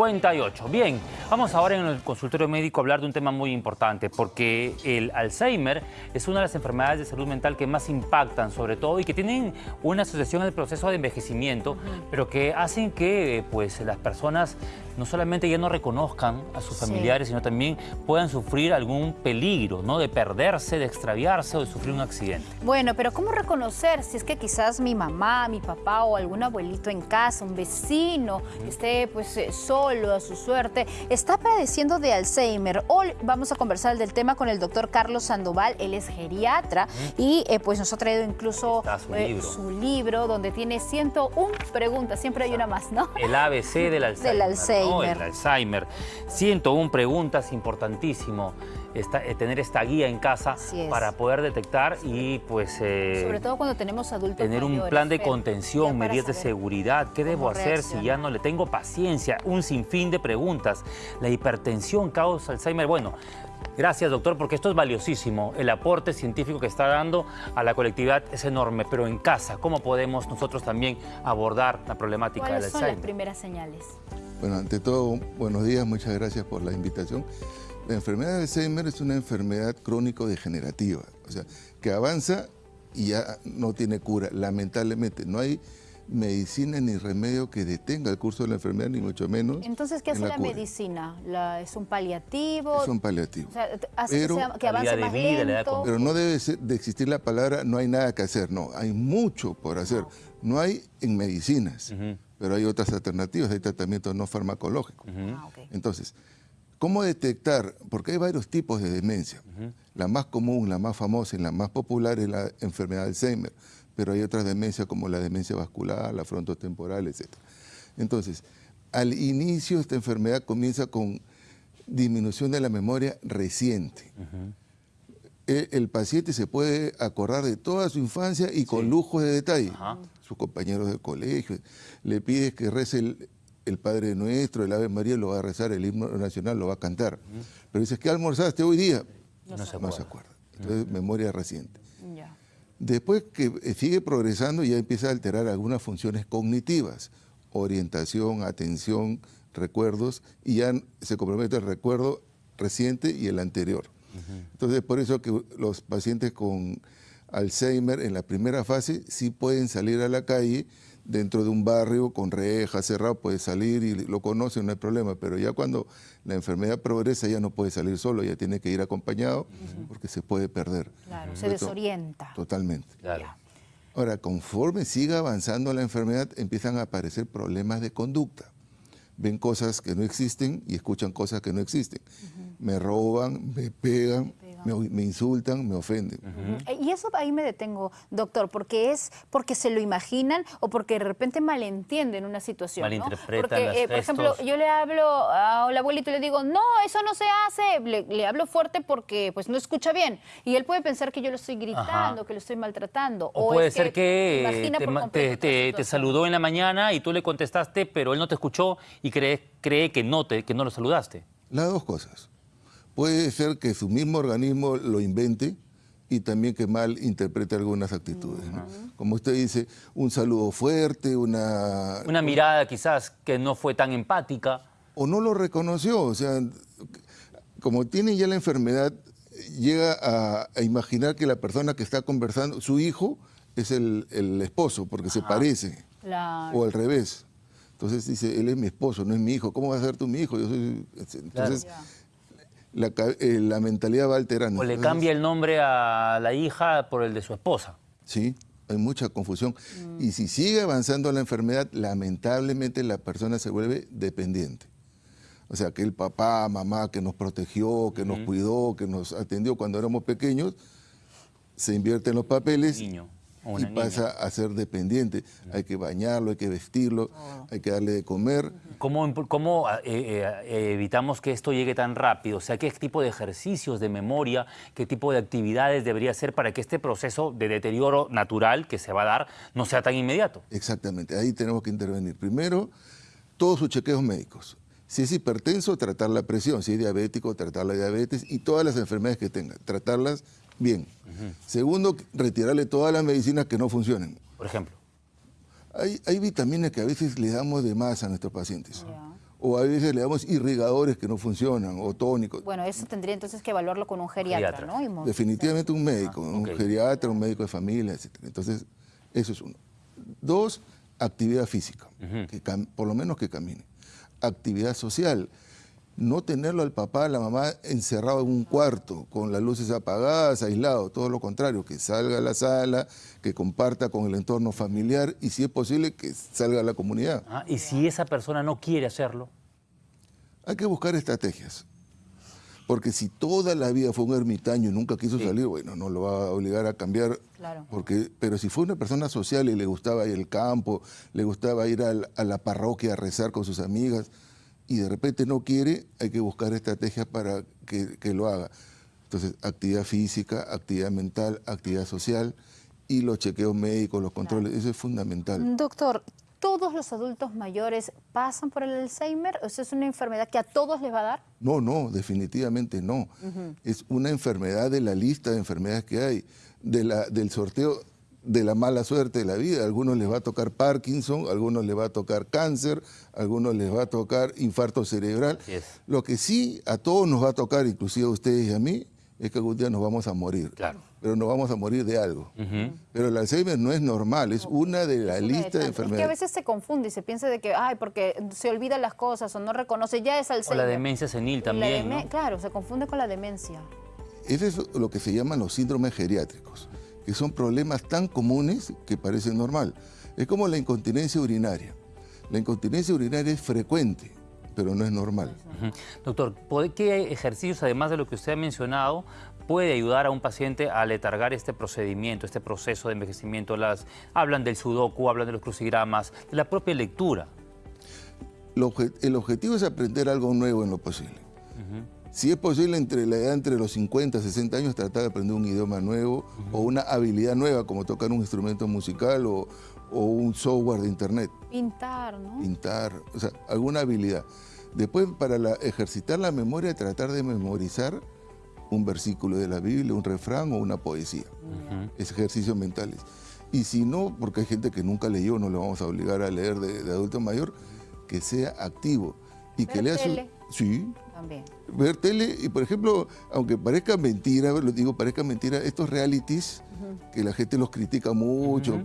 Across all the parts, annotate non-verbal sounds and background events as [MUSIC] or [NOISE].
58. Bien, vamos ahora en el consultorio médico a hablar de un tema muy importante, porque el Alzheimer es una de las enfermedades de salud mental que más impactan, sobre todo, y que tienen una asociación al proceso de envejecimiento, pero que hacen que pues, las personas no solamente ya no reconozcan a sus familiares, sino también puedan sufrir algún peligro, ¿no? De perderse, de extraviarse o de sufrir un accidente. Bueno, pero ¿cómo reconocer si es que quizás mi mamá, mi papá o algún abuelito en casa, un vecino, esté pues eh, solo, a su suerte, está padeciendo de Alzheimer. Hoy vamos a conversar del tema con el doctor Carlos Sandoval, él es geriatra y eh, pues nos ha traído incluso su, eh, libro. su, libro. donde tiene 101 preguntas, siempre hay una más, ¿no? El ABC del [LAUGHS] Alzheimer. del Alzheimer. El Alzheimer. 101 preguntas, importantísimo. Eh, tener esta guía en casa para poder detectar y pues... Sobre todo cuando tenemos adultos Tener un plan de contención, medidas de seguridad, qué debo hacer si ya no le tengo paciencia, un sinfín de preguntas. La hipertensión causa Alzheimer, bueno... Gracias, doctor, porque esto es valiosísimo. El aporte científico que está dando a la colectividad es enorme, pero en casa, ¿cómo podemos nosotros también abordar la problemática del Alzheimer? ¿Cuáles son las primeras señales? Bueno, ante todo, buenos días, muchas gracias por la invitación. La enfermedad de Alzheimer es una enfermedad crónico-degenerativa, o sea, que avanza y ya no tiene cura, lamentablemente. No hay medicina ni remedio que detenga el curso de la enfermedad, ni mucho menos. Entonces, ¿qué hace la, medicina? ¿Es un paliativo? Es un paliativo. O sea, hace que, avance más lento. Pero no debe de existir la palabra no hay nada que hacer, no, hay mucho por hacer. No hay en medicinas, pero hay otras alternativas, hay tratamientos no farmacológicos. Ah, Entonces, ¿Cómo detectar? Porque hay varios tipos de demencia. La más común, la más famosa y la más popular es la enfermedad de Alzheimer, pero hay otras demencias como la demencia vascular, la frontotemporal, etc. Entonces, al inicio esta enfermedad comienza con disminución de la memoria reciente. E, el, paciente se puede acordar de toda su infancia y con lujo de detalle. Sus compañeros de colegio, le pides que rece el, el Padre Nuestro, el Ave María lo va a rezar, el himno nacional lo va a cantar. Pero dices, ¿qué almorzaste hoy día? No, se, acuerda. Entonces, memoria reciente. Después que eh, sigue progresando, ya empieza a alterar algunas funciones cognitivas, orientación, atención, recuerdos, y ya se compromete el recuerdo reciente y el anterior. Entonces, por eso que los pacientes con Alzheimer en la primera fase sí pueden salir a la calle dentro de un barrio con rejas cerrado, puede salir y lo conoce, no hay problema, pero ya cuando la enfermedad progresa ya no puede salir solo, ya tiene que ir acompañado porque se puede perder. Claro, se desorienta. Totalmente. Ahora, conforme siga avanzando la enfermedad, empiezan a aparecer problemas de conducta. Ven cosas que no existen y escuchan cosas que no existen. Me roban, me pegan, me, insultan, me ofenden. Y eso ahí me detengo, doctor, porque es porque se lo imaginan o porque de repente malentienden una situación. Malinterpretan Porque, eh, por ejemplo, yo le hablo al abuelito y le digo, no, eso no se hace. Le, hablo fuerte porque pues no escucha bien. Y él puede pensar que yo lo estoy gritando, que lo estoy maltratando. O, puede ser que, te, saludó en la mañana y tú le contestaste, pero él no te escuchó y cree, cree que, no te, que no lo saludaste. Las dos cosas. Puede ser que su mismo organismo lo invente y también que mal interprete algunas actitudes. Como usted dice, un saludo fuerte, una... Una mirada quizás que no fue tan empática. O no lo reconoció, o sea, como tiene ya la enfermedad, llega a, imaginar que la persona que está conversando, su hijo, es el, esposo, porque se parece. O al revés. Entonces dice, él es mi esposo, no es mi hijo. ¿Cómo va a ser tú mi hijo? Yo soy... Entonces, eh, la, mentalidad va alterando. O le cambia el nombre a la hija por el de su esposa. Sí, hay mucha confusión. Mm. Y si sigue avanzando la enfermedad, lamentablemente la persona se vuelve dependiente. O sea, que el papá, mamá que nos protegió, que nos cuidó, que nos atendió cuando éramos pequeños, se invierte en los papeles y pasa a ser dependiente. Hay que bañarlo, hay que vestirlo, oh. hay que darle de comer. ¿Cómo, cómo eh, eh, evitamos que esto llegue tan rápido? O sea, ¿qué tipo de ejercicios de memoria, qué tipo de actividades debería hacer para que este proceso de deterioro natural que se va a dar no sea tan inmediato? Exactamente, ahí tenemos que intervenir. Primero, todos sus chequeos médicos. Si es hipertenso, tratar la presión. Si es diabético, tratar la diabetes y todas las enfermedades que tenga, tratarlas bien. Segundo, retirarle todas las medicinas que no funcionen. Por ejemplo. Hay, vitaminas que a veces le damos de más a nuestros pacientes. o a veces le damos irrigadores que no funcionan o tónicos. Bueno, eso tendría entonces que evaluarlo con un geriatra, ¿no? Definitivamente un médico, ah, un geriatra, un médico de familia, etc. Entonces, eso es uno. Dos, actividad física, que por lo menos que camine. Actividad social no tenerlo al papá, a la mamá encerrado en un cuarto, con las luces apagadas, aislado, todo lo contrario, que salga a la sala, que comparta con el entorno familiar y si es posible que salga a la comunidad. Ah, ¿Y si esa persona no quiere hacerlo? Hay que buscar estrategias. Porque si toda la vida fue un ermitaño y nunca quiso salir, bueno, no lo va a obligar a cambiar. Claro. Porque, pero si fue una persona social y le gustaba ir al campo, le gustaba ir a la parroquia a rezar con sus amigas, y de repente no quiere, hay que buscar estrategias para que, lo haga. Entonces, actividad física, actividad mental, actividad social y los chequeos médicos, los controles, eso es fundamental. Doctor, ¿todos los adultos mayores pasan por el Alzheimer? ¿O ¿Es una enfermedad que a todos les va a dar? No, no, definitivamente no. Es una enfermedad de la lista de enfermedades que hay, de la, del sorteo de la mala suerte de la vida. A algunos les va a tocar Parkinson, a algunos les va a tocar cáncer, a algunos les va a tocar infarto cerebral. Lo que sí a todos nos va a tocar, inclusive a ustedes y a mí, es que algún día nos vamos a morir. Claro. Pero nos vamos a morir de algo. Pero el Alzheimer no es normal, es una de la lista de enfermedades. Es que a veces se confunde y se piensa de que, ay, porque se olvidan las cosas o no reconoce, ya es Alzheimer. O la demencia senil también, Claro, se confunde con la demencia. Eso es lo que se llaman los síndromes geriátricos que son problemas tan comunes que parecen normal. Es como la incontinencia urinaria. La incontinencia urinaria es frecuente, pero no es normal. Doctor, ¿qué ejercicios, además de lo que usted ha mencionado, puede ayudar a un paciente a letargar este procedimiento, este proceso de envejecimiento? Las, hablan del sudoku, hablan de los crucigramas, de la propia lectura. El objetivo es aprender algo nuevo en lo posible. Si es posible, entre la edad entre los 50 y 60 años, tratar de aprender un idioma nuevo o una habilidad nueva, como tocar un instrumento musical o, un software de internet. Pintar, ¿no? Pintar, o sea, alguna habilidad. Después, para ejercitar la memoria, tratar de memorizar un versículo de la Biblia, un refrán o una poesía. Es ejercicios mentales. Y si no, porque hay gente que nunca leyó, no le vamos a obligar a leer de, adulto mayor, que sea activo y que lea su... Sí, Ver tele, y por ejemplo, aunque parezca mentira, lo digo, parezca mentira, estos realities, que la gente los critica mucho,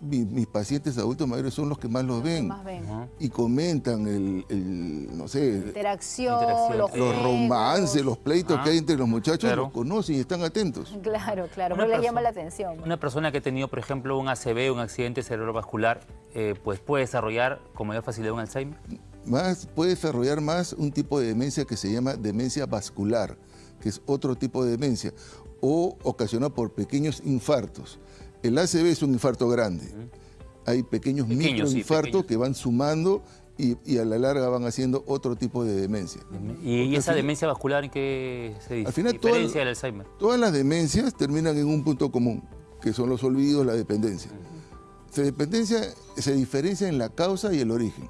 mis, pacientes adultos mayores son los que más los ven. Y comentan el, no sé... Interacción, los, romances, los pleitos que hay entre los muchachos, los conocen y están atentos. Claro, claro, no les llama la atención. Una persona que ha tenido, por ejemplo, un ACV, un accidente cerebrovascular, eh, pues puede desarrollar con mayor facilidad un Alzheimer más, puede desarrollar más un tipo de demencia que se llama demencia vascular, que es otro tipo de demencia, o ocasionada por pequeños infartos. El ACV es un infarto grande. Hay pequeños, microinfartos que van sumando y, a la larga van haciendo otro tipo de demencia. ¿Y, esa demencia vascular en qué se al final, diferencia del Alzheimer? Todas las demencias terminan en un punto común, que son los olvidos, la dependencia. La dependencia se diferencia en la causa y el origen.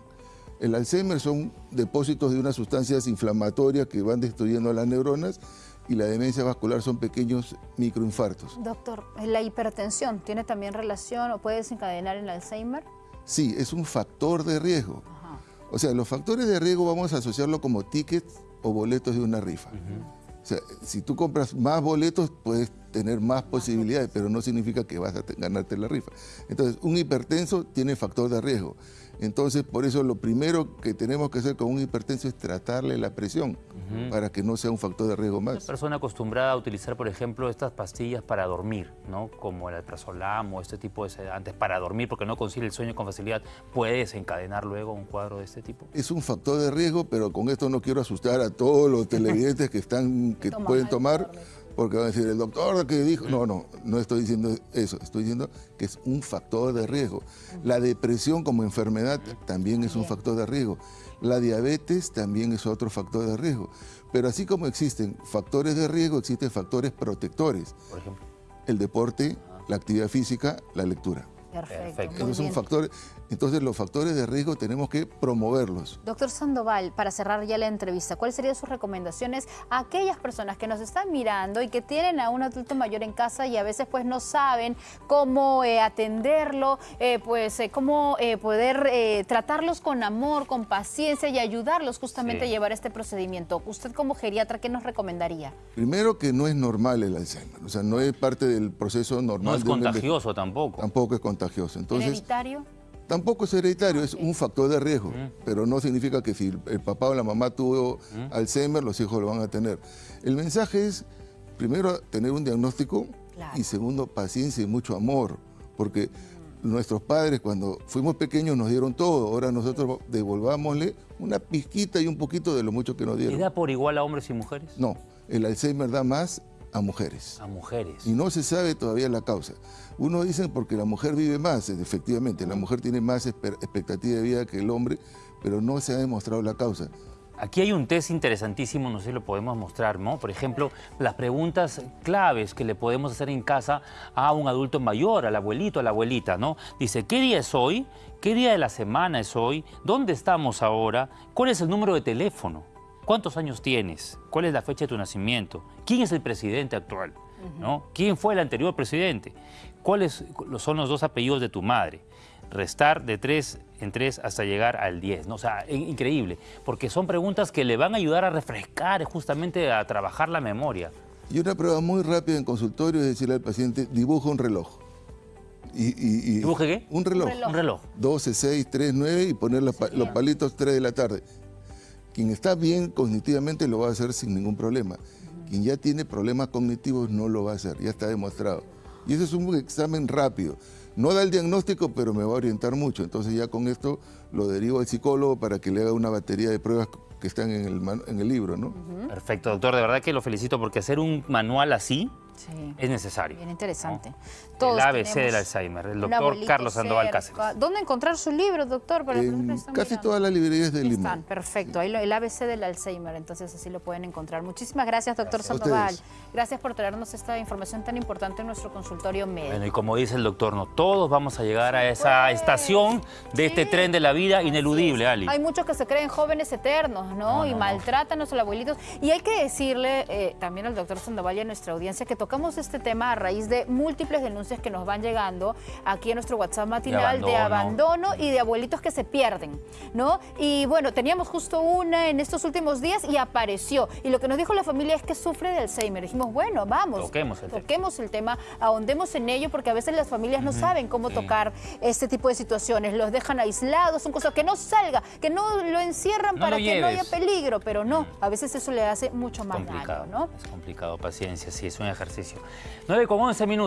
El Alzheimer son depósitos de unas sustancias inflamatorias que van destruyendo las neuronas y la demencia vascular son pequeños microinfartos. Doctor, ¿la hipertensión tiene también relación o puede desencadenar el Alzheimer? Sí, es un factor de riesgo. O sea, los factores de riesgo vamos a asociarlo como tickets o boletos de una rifa. O sea, si tú compras más boletos, puedes tener más posibilidades, pero no significa que vas a ganarte la rifa. Entonces, un hipertenso tiene factor de riesgo. Entonces, por eso lo primero que tenemos que hacer con un hipertenso es tratarle la presión para que no sea un factor de riesgo más. Una persona acostumbrada a utilizar, por ejemplo, estas pastillas para dormir, ¿no? como el alprazolam o este tipo de sedantes para dormir porque no consigue el sueño con facilidad, ¿puede desencadenar luego un cuadro de este tipo? Es un factor de riesgo, pero con esto no quiero asustar a todos los [LAUGHS] televidentes que, están, que pueden tomar porque van a decir, el doctor que dijo, no, no, no estoy diciendo eso, estoy diciendo que es un factor de riesgo. La depresión como enfermedad también es un factor de riesgo. La diabetes también es otro factor de riesgo. Pero así como existen factores de riesgo, existen factores protectores. Por ejemplo. El deporte, la actividad física, la lectura. Perfecto. Esos son factores, entonces los factores de riesgo tenemos que promoverlos. Doctor Sandoval, para cerrar ya la entrevista, ¿cuáles serían sus recomendaciones a aquellas personas que nos están mirando y que tienen a un adulto mayor en casa y a veces pues no saben cómo eh, atenderlo, eh, pues eh, cómo poder tratarlos con amor, con paciencia y ayudarlos justamente a llevar este procedimiento? Usted como geriatra, ¿qué nos recomendaría? Primero que no es normal el Alzheimer, o sea, no es parte del proceso normal. No es contagioso tampoco. Tampoco es contagioso. Entonces, ¿Hereditario? Tampoco es hereditario, es un factor de riesgo, pero no significa que si el papá o la mamá tuvo Alzheimer, los hijos lo van a tener. El mensaje es, primero, tener un diagnóstico y segundo, paciencia y mucho amor, porque nuestros padres cuando fuimos pequeños nos dieron todo, ahora nosotros devolvámosle una pizquita y un poquito de lo mucho que nos dieron. ¿Y da por igual a hombres y mujeres? No, el Alzheimer da más a mujeres. A mujeres. Y no se sabe todavía la causa. Uno dice porque la mujer vive más, efectivamente, la mujer tiene más expectativa de vida que el hombre, pero no se ha demostrado la causa. Aquí hay un test interesantísimo, no sé si lo podemos mostrar, ¿no? Por ejemplo, las preguntas claves que le podemos hacer en casa a un adulto mayor, al abuelito, a la abuelita, ¿no? Dice, ¿qué día es hoy? ¿Qué día de la semana es hoy? ¿Dónde estamos ahora? ¿Cuál es el número de teléfono? ¿Cuántos años tienes? ¿Cuál es la fecha de tu nacimiento? ¿Quién es el presidente actual? ¿No? ¿Quién fue el anterior presidente? ¿Cuáles son los dos apellidos de tu madre? Restar de tres en tres hasta llegar al 10. ¿no? O sea, increíble, porque son preguntas que le van a ayudar a refrescar, justamente a trabajar la memoria. Y una prueba muy rápida en consultorio es decirle al paciente, dibuja un reloj. Y, ¿Dibuje qué? Un reloj. Un reloj. 12, 6, 3, 9 y poner los, los palitos 3 de la tarde. Quien está bien cognitivamente lo va a hacer sin ningún problema. Quien ya tiene problemas cognitivos no lo va a hacer, ya está demostrado. Y ese es un examen rápido. No da el diagnóstico, pero me va a orientar mucho. Entonces ya con esto lo derivo al psicólogo para que le haga una batería de pruebas que están en el, en el libro, ¿no? Perfecto, doctor. De verdad que lo felicito porque hacer un manual así es necesario. Bien interesante. el ABC del Alzheimer, el doctor Carlos Sandoval Cáceres. ¿Dónde encontrar su libro, doctor? Para casi todas las librerías del Lima. Están, perfecto. Ahí el ABC del Alzheimer, entonces así lo pueden encontrar. Muchísimas gracias, doctor Sandoval. Gracias por traernos esta información tan importante en nuestro consultorio médico. Bueno, y como dice el doctor, no todos vamos a llegar a esa pues, estación de este tren de la vida ineludible, Ali. Hay muchos que se creen jóvenes eternos, ¿no? y maltratan a los abuelitos. Y hay que decirle eh, también al doctor Sandoval y a nuestra audiencia que tocamos este tema a raíz de múltiples denuncias que nos van llegando aquí en nuestro WhatsApp matinal de abandono, y de abuelitos que se pierden, ¿no? Y bueno, teníamos justo una en estos últimos días y apareció. Y lo que nos dijo la familia es que sufre de Alzheimer. Dijimos, bueno, vamos, toquemos el, toquemos el tema, ahondemos en ello, porque a veces las familias no saben cómo tocar este tipo de situaciones. Los dejan aislados, son cosas que no salga, que no lo encierran para que no haya peligro, pero no, a veces eso le hace mucho más daño, ¿no? Es complicado, paciencia, sí, es un ejercicio. 9 con 11 minutos.